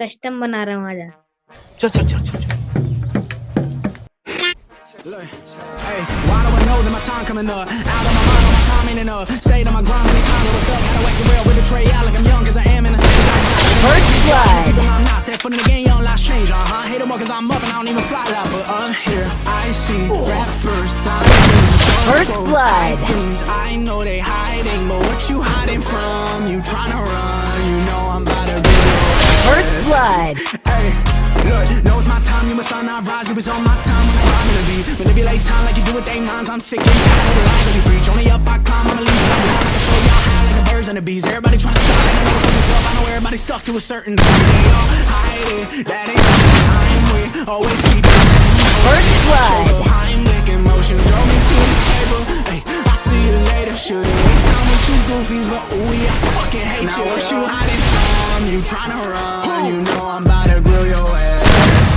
Custom बना रहा हूँ आजा चल चल चल चल चल Look, hey, why do I know that my time coming up? Out of my mind, all my time ain't enough. Stayed on my grind, many times, what's up? Gotta wax it real with the tray out like I'm young, cause I am in a First blood. People I'm not, step foot in the game, young life change, uh huh. Hate them all cause I'm up and I don't even fly like, but I'm here. I see rappers like me. First Circles, blood. Things I know they hiding, but what you hiding Blood. Hey, look, know it's my time, you must sign, not rise, it was on my time when I'm gonna be. Manipulate time like you do with they minds, I'm sick and tired of the lies that you preach. Only up I climb, I'ma leave you down, I can show y'all high like the birds and the bees. Everybody trying to stop, and I know myself, I know everybody stuck to a certain thing. They all hide it, that ain't the time we always keep it. First blood. Heimlich emotions, throw me to the table. Hey, I see you later, shouldn't waste time with you goofies, but ooh, yeah, I fucking hate you. What you hiding from? You tryna run, you know I'm about to grill your ass.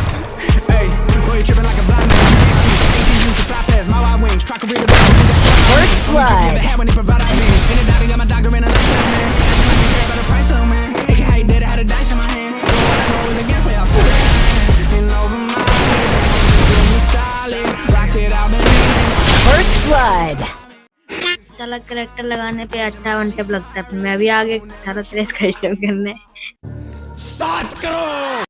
Hey, boy, you tripping like a blind man. You can't see. Ain't you used to fly past my wide wings. Try to read about me. First blood. Never had when they provide our means. In the doctor, got my doctor in a lifetime, man. I don't care about the price of man. AK, how you did it, had a dice in my hand. All I know is against what y'all said. And over my head, feel me solid. Rocks it out, baby. First blood. साला character लगाने पे अच्छा one tape लगता है मैं भी आगे सारा ट्रेस कस्टम करने सात करो।